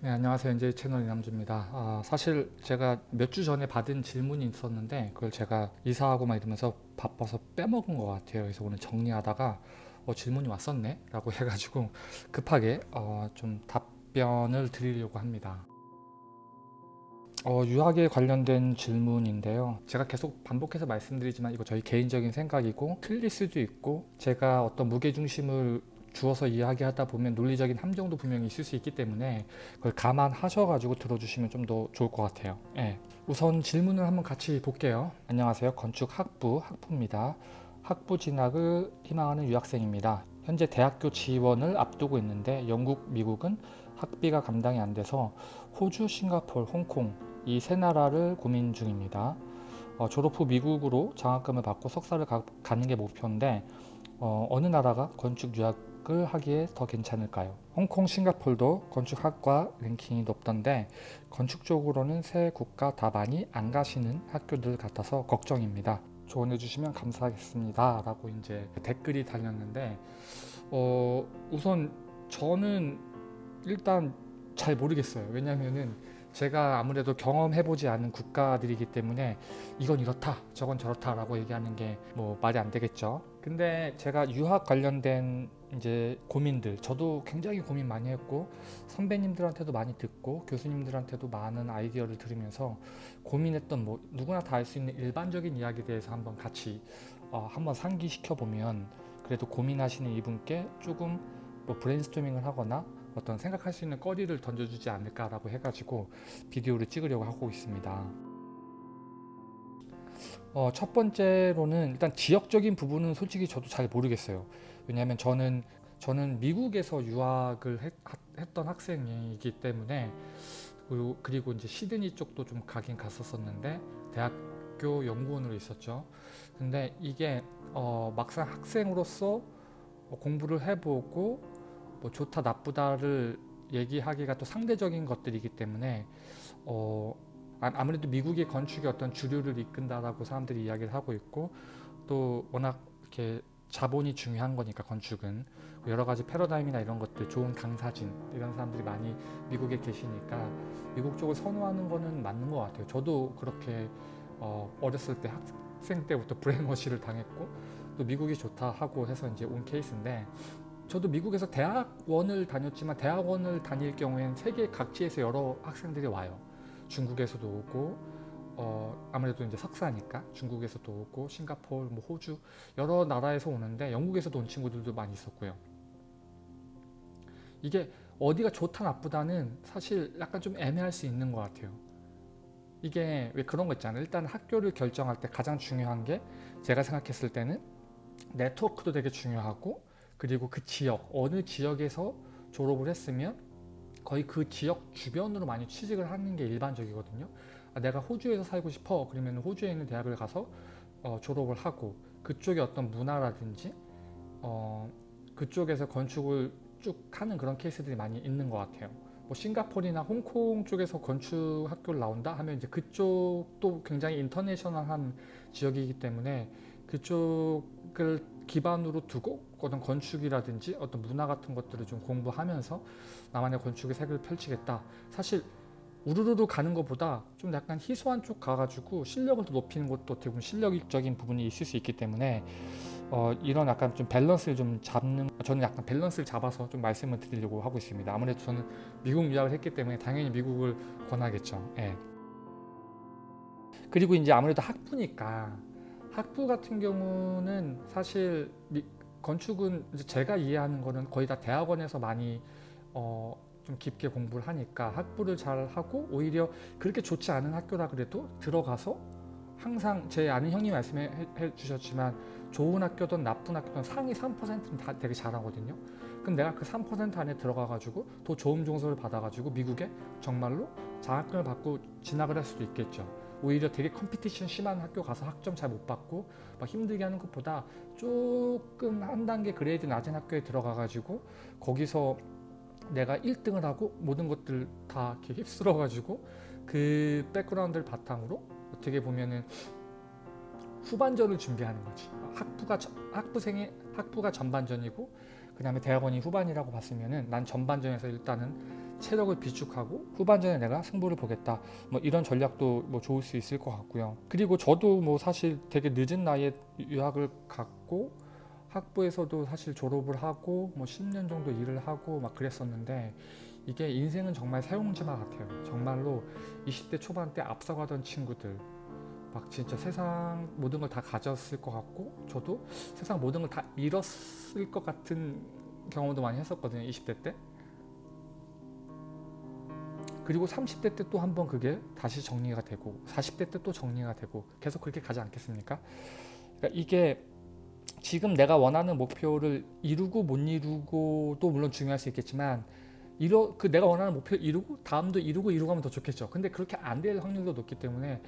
네, 안녕하세요. 이제 채널 이남주입니다. 아, 사실 제가 몇 주 전에 받은 질문이 있었는데 그걸 제가 이사하고 막 이러면서 바빠서 빼먹은 것 같아요. 그래서 오늘 정리하다가 어, 질문이 왔었네 라고 해가지고 급하게 어, 좀 답변을 드리려고 합니다. 어, 유학에 관련된 질문인데요. 제가 계속 반복해서 말씀드리지만 이거 저희 개인적인 생각이고 틀릴 수도 있고 제가 어떤 무게중심을 주어서 이야기하다 보면 논리적인 함정도 분명히 있을 수 있기 때문에 그걸 감안하셔가지고 들어주시면 좀 더 좋을 것 같아요. 예. 우선 질문을 한번 같이 볼게요. 안녕하세요. 건축학부 학부입니다. 학부 진학을 희망하는 유학생입니다. 현재 대학교 지원을 앞두고 있는데 영국, 미국은 학비가 감당이 안 돼서 호주, 싱가폴, 홍콩 이 세 나라를 고민 중입니다. 어, 졸업 후 미국으로 장학금을 받고 석사를 가, 가는 게 목표인데 어, 느 나라가 건축 유학 을 하기에 더 괜찮을까요? 홍콩, 싱가폴도 건축학과 랭킹이 높던데 건축 쪽으로는 세 국가 다 많이 안 가시는 학교들 같아서 걱정입니다. 조언해 주시면 감사하겠습니다. 라고 이제 댓글이 달렸는데 어, 우선 저는 일단 잘 모르겠어요. 왜냐면은 제가 아무래도 경험해 보지 않은 국가들이기 때문에 이건 이렇다 저건 저렇다 라고 얘기하는 게 뭐 말이 안 되겠죠 근데 제가 유학 관련된 이제 고민들 저도 굉장히 고민 많이 했고 선배님들한테도 많이 듣고 교수님들한테도 많은 아이디어를 들으면서 고민했던 뭐 누구나 다할수 있는 일반적인 이야기에 대해서 한번 같이 어, 한번 상기시켜 보면 그래도 고민하시는 이분께 조금 뭐 브레인스토밍을 하거나 어떤 생각할 수 있는 거리를 던져주지 않을까라고 해가지고 비디오를 찍으려고 하고 있습니다. 어, 첫 번째로는 일단 지역적인 부분은 솔직히 저도 잘 모르겠어요. 왜냐하면 저는 저는 미국에서 유학을 했, 했던 학생이기 때문에 그리고, 그리고 이제 시드니 쪽도 좀 가긴 갔었었는데 대학교 연구원으로 있었죠. 근데 이게 어, 막상 학생으로서 공부를 해보고 뭐 좋다 나쁘다를 얘기하기가 또 상대적인 것들이기 때문에 어 아무래도 미국의 건축이 어떤 주류를 이끈다라고 사람들이 이야기를 하고 있고 또 워낙 이렇게 자본이 중요한 거니까 건축은 여러 가지 패러다임이나 이런 것들 좋은 강사진 이런 사람들이 많이 미국에 계시니까 미국 쪽을 선호하는 거는 맞는 것 같아요 저도 그렇게 어 어렸을 때 학생 때부터 브레인워시를 당했고 또 미국이 좋다 하고 해서 이제 온 케이스인데 저도 미국에서 대학원을 다녔지만 대학원을 다닐 경우에는 세계 각지에서 여러 학생들이 와요. 중국에서도 오고 어, 아무래도 이제 석사니까 중국에서도 오고 싱가폴, 뭐 호주 여러 나라에서 오는데 영국에서도 온 친구들도 많이 있었고요. 이게 어디가 좋다 나쁘다는 사실 약간 좀 애매할 수 있는 것 같아요. 이게 왜 그런 거 있잖아요. 일단 학교를 결정할 때 가장 중요한 게 제가 생각했을 때는 네트워크도 되게 중요하고 그리고 그 지역, 어느 지역에서 졸업을 했으면 거의 그 지역 주변으로 많이 취직을 하는 게 일반적이거든요. 아, 내가 호주에서 살고 싶어 그러면 호주에 있는 대학을 가서 어, 졸업을 하고 그쪽의 어떤 문화라든지 어, 그쪽에서 건축을 쭉 하는 그런 케이스들이 많이 있는 것 같아요. 뭐 싱가포르나 홍콩 쪽에서 건축 학교를 나온다 하면 이제 그쪽도 굉장히 인터내셔널한 지역이기 때문에 그쪽을 기반으로 두고 어떤 건축이라든지 어떤 문화 같은 것들을 좀 공부하면서 나만의 건축의 색을 펼치겠다. 사실 우르르르 가는 것보다 좀 약간 희소한 쪽 가가지고 실력을 더 높이는 것도 어떻게 보면 실력적인 부분이 있을 수 있기 때문에 어, 이런 약간 좀 밸런스를 좀 잡는 저는 약간 밸런스를 잡아서 좀 말씀을 드리려고 하고 있습니다. 아무래도 저는 미국 유학을 했기 때문에 당연히 미국을 권하겠죠. 예. 그리고 이제 아무래도 학부니까 학부 같은 경우는 사실 미, 건축은 제가 이해하는 거는 거의 다 대학원에서 많이 어, 좀 깊게 공부를 하니까 학부를 잘 하고 오히려 그렇게 좋지 않은 학교라 그래도 들어가서 항상 제 아는 형님 말씀해 주셨지만 좋은 학교든 나쁜 학교든 상위 3%는 다 되게 잘하거든요. 그럼 내가 그 3% 안에 들어가 가지고 더 좋은 정서를 받아 가지고 미국에 정말로 장학금을 받고 진학을 할 수도 있겠죠. 오히려 되게 competition 심한 학교 가서 학점 잘 못 받고 막 힘들게 하는 것보다 조금 한 단계 grade 낮은 학교에 들어가 가지고 거기서 내가 1등을 하고 모든 것들 다 이렇게 휩쓸어 가지고 그 백그라운드를 바탕으로 어떻게 보면은 후반전을 준비하는 거지 학부가 학부생의 학부가 전반전이고 그 다음에 대학원이 후반이라고 봤으면은 난 전반전에서 일단은 체력을 비축하고 후반전에 내가 승부를 보겠다. 뭐 이런 전략도 뭐 좋을 수 있을 것 같고요. 그리고 저도 뭐 사실 되게 늦은 나이에 유학을 갔고 학부에서도 사실 졸업을 하고 뭐 10년 정도 일을 하고 막 그랬었는데 이게 인생은 정말 사용지마 같아요. 정말로 20대 초반 때 앞서가던 친구들 막 진짜 세상 모든 걸 다 가졌을 것 같고 저도 세상 모든 걸 다 잃었을 것 같은 경험도 많이 했었거든요. 20대 때. 그리고 30대 때 또 한 번 그게 다시 정리가 되고 40대 때 또 정리가 되고 계속 그렇게 가지 않겠습니까? 그러니까 이게 지금 내가 원하는 목표를 이루고 못 이루고도 물론 중요할 수 있겠지만 이러 그 내가 원하는 목표를 이루고 다음도 이루고 이루고 하면 더 좋겠죠. 근데 그렇게 안 될 확률도 높기 때문에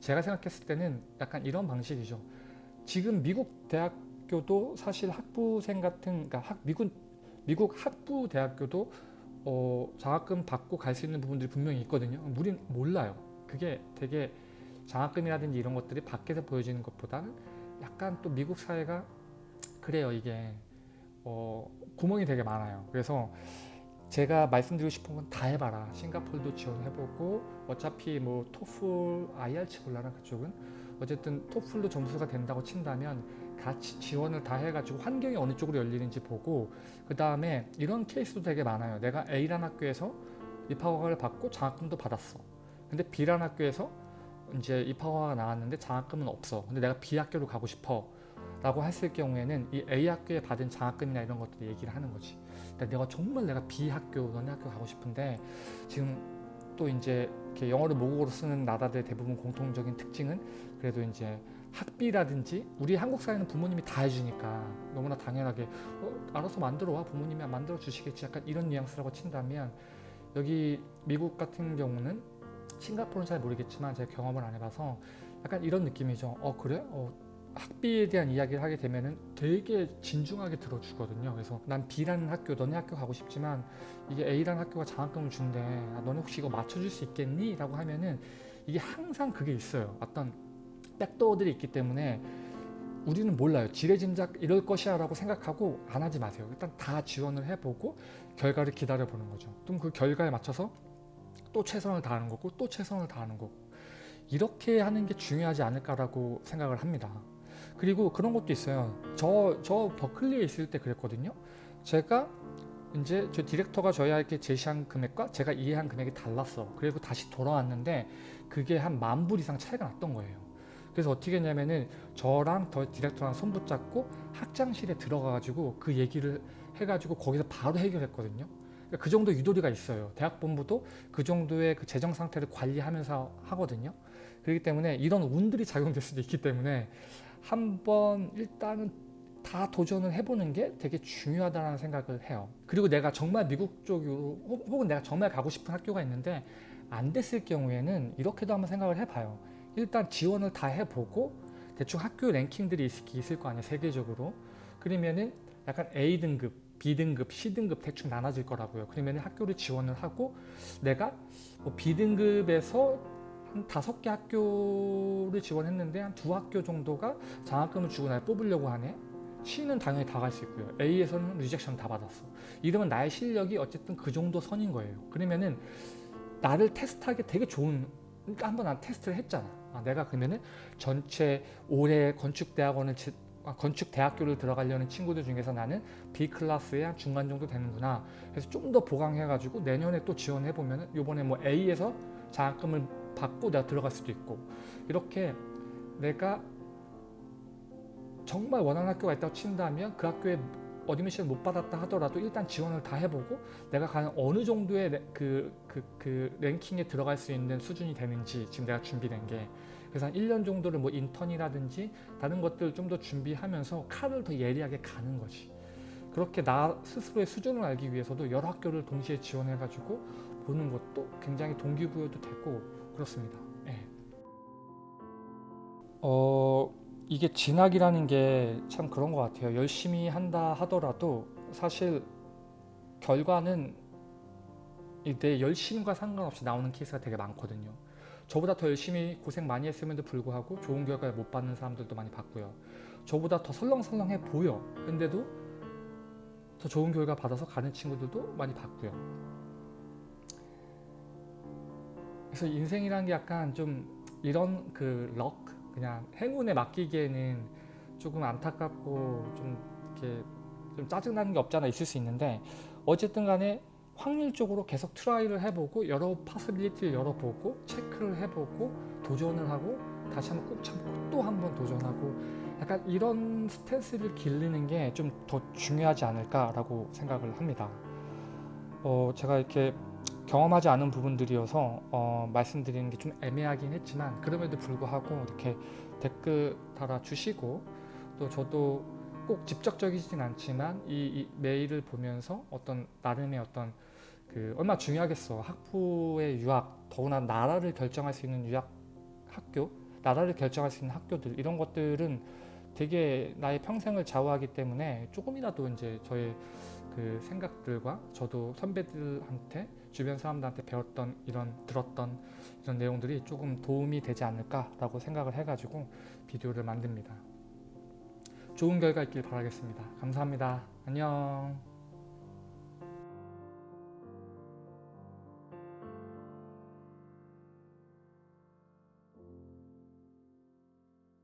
제가 생각했을 때는 약간 이런 방식이죠. 지금 미국 대학교도 사실 학부생 같은 그러니까 학 미국 미국 학부 대학교도 어, 장학금 받고 갈 수 있는 부분들이 분명히 있거든요. 우린 몰라요. 그게 되게 장학금이라든지 이런 것들이 밖에서 보여지는 것보다는 약간 또 미국 사회가 그래요. 이게 어, 구멍이 되게 많아요. 그래서 제가 말씀드리고 싶은 건 다 해봐라. 싱가폴도 지원해보고 어차피 뭐 토플, IR치 몰라나 그쪽은 어쨌든 토플도 점수가 된다고 친다면 같이 지원을 다 해가지고 환경이 어느 쪽으로 열리는지 보고 그 다음에 이런 케이스도 되게 많아요. 내가 A란 학교에서 입학허가를 받고 장학금도 받았어. 근데 B란 학교에서 이제 입학허가가 나왔는데 장학금은 없어. 근데 내가 B 학교로 가고 싶어. 라고 했을 경우에는 이 A 학교에 받은 장학금이나 이런 것들 얘기를 하는 거지. 내가 정말 내가 B 학교, 너네 학교 가고 싶은데 지금 또 이제 이렇게 영어를 모국어로 쓰는 나라들 대부분 공통적인 특징은 그래도 이제 학비라든지 우리 한국 사회는 부모님이 다 해주니까 너무나 당연하게 어, 알아서 만들어 와 부모님이 만들어 주시겠지 약간 이런 뉘앙스라고 친다면 여기 미국 같은 경우는 싱가포르는 잘 모르겠지만 제가 경험을 안 해봐서 약간 이런 느낌이죠. 어 그래? 어, 학비에 대한 이야기를 하게 되면은 되게 진중하게 들어주거든요. 그래서 난 B라는 학교, 너네 학교 가고 싶지만 이게 A라는 학교가 장학금을 준대. 아, 너네 혹시 이거 맞춰줄 수 있겠니? 라고 하면은 이게 항상 그게 있어요. 어떤 백도어들이 있기 때문에 우리는 몰라요. 지레짐작 이럴 것이야 라고 생각하고 안 하지 마세요. 일단 다 지원을 해보고 결과를 기다려보는 거죠. 그럼 그 결과에 맞춰서 또 최선을 다하는 거고 또 최선을 다하는 거고 이렇게 하는 게 중요하지 않을까라고 생각을 합니다. 그리고 그런 것도 있어요. 저, 저 버클리에 있을 때 그랬거든요. 제가 이제 저 디렉터가 저희에게 제시한 금액과 제가 이해한 금액이 달랐어. 그리고 다시 돌아왔는데 그게 한 만 불 이상 차이가 났던 거예요. 그래서 어떻게 했냐면은 저랑 더 디렉터랑 손 붙잡고 학장실에 들어가가지고 그 얘기를 해가지고 거기서 바로 해결했거든요. 그러니까 그 정도 유도리가 있어요. 대학본부도 그 정도의 그 재정 상태를 관리하면서 하거든요. 그렇기 때문에 이런 운들이 작용될 수도 있기 때문에 한번 일단은 다 도전을 해보는 게 되게 중요하다는 생각을 해요. 그리고 내가 정말 미국 쪽으로 혹은 내가 정말 가고 싶은 학교가 있는데 안 됐을 경우에는 이렇게도 한번 생각을 해봐요. 일단 지원을 다 해보고 대충 학교 랭킹들이 있을 거 아니에요. 세계적으로. 그러면은 약간 A등급, B등급, C등급 대충 나눠질 거라고요. 그러면 학교를 지원을 하고 내가 뭐 B등급에서 한 다섯 개 학교를 지원했는데 한 두 학교 정도가 장학금을 주고 날 뽑으려고 하네. C는 당연히 다 갈 수 있고요. A에서는 rejection 다 받았어. 이러면 나의 실력이 어쨌든 그 정도 선인 거예요. 그러면은 나를 테스트하기 되게 좋은 그러니까 한번 난 테스트를 했잖아. 아, 내가 그러면은 전체 올해 건축대학원을 건축 대학교를 들어가려는 친구들 중에서 나는 B 클래스의 한 중간 정도 되는구나. 그래서 좀 더 보강해가지고 내년에 또 지원해보면은 요번에 뭐 A에서 장학금을 받고 내가 들어갈 수도 있고 이렇게 내가 정말 원하는 학교가 있다고 친다면 그 학교에 admission 못 받았다 하더라도 일단 지원을 다 해보고 내가 가는 어느 정도의 그, 그, 그 랭킹에 들어갈 수 있는 수준이 되는지 지금 내가 준비된 게 그래서 한 1년 정도를 뭐 인턴이라든지 다른 것들 좀더 준비하면서 칼을 더 예리하게 가는 거지 그렇게 나 스스로의 수준을 알기 위해서도 여러 학교를 동시에 지원해가지고 보는 것도 굉장히 동기부여도 되고 그렇습니다. 네. 어 이게 진학이라는 게 참 그런 것 같아요. 열심히 한다 하더라도 사실 결과는 내 열심과 상관없이 나오는 케이스가 되게 많거든요. 저보다 더 열심히 고생 많이 했음에도 불구하고 좋은 결과를 못 받는 사람들도 많이 봤고요. 저보다 더 설렁설렁해 보여. 근데도 더 좋은 결과 받아서 가는 친구들도 많이 봤고요. 그래서 인생이란 게 약간 좀 이런 그 luck, 그냥 행운에 맡기기에는 조금 안타깝고 좀 이렇게 좀 짜증나는 게 없잖아 있을 수 있는데 어쨌든 간에 확률적으로 계속 try를 해보고 여러 possibility를 열어보고 체크를 해보고 도전을 하고 다시 한번 꾹 참고 또 한 번 도전하고 약간 이런 스탠스를 기르는 게 좀 더 중요하지 않을까라고 생각을 합니다. 어, 제가 이렇게 경험하지 않은 부분들이어서 어, 말씀드리는 게 좀 애매하긴 했지만 그럼에도 불구하고 이렇게 댓글 달아주시고 또 저도 꼭 직접적이진 않지만 이, 이 메일을 보면서 어떤 나름의 어떤 그 얼마 나 중요하겠어 학부의 유학 더구나 나라를 결정할 수 있는 유학 학교 나라를 결정할 수 있는 학교들 이런 것들은 되게 나의 평생을 좌우하기 때문에 조금이라도 이제 저의 그 생각들과 저도 선배들한테 주변 사람들한테 배웠던 이런 들었던 이런 내용들이 조금 도움이 되지 않을까라고 생각을 해가지고 비디오를 만듭니다. 좋은 결과 있길 바라겠습니다. 감사합니다. 안녕.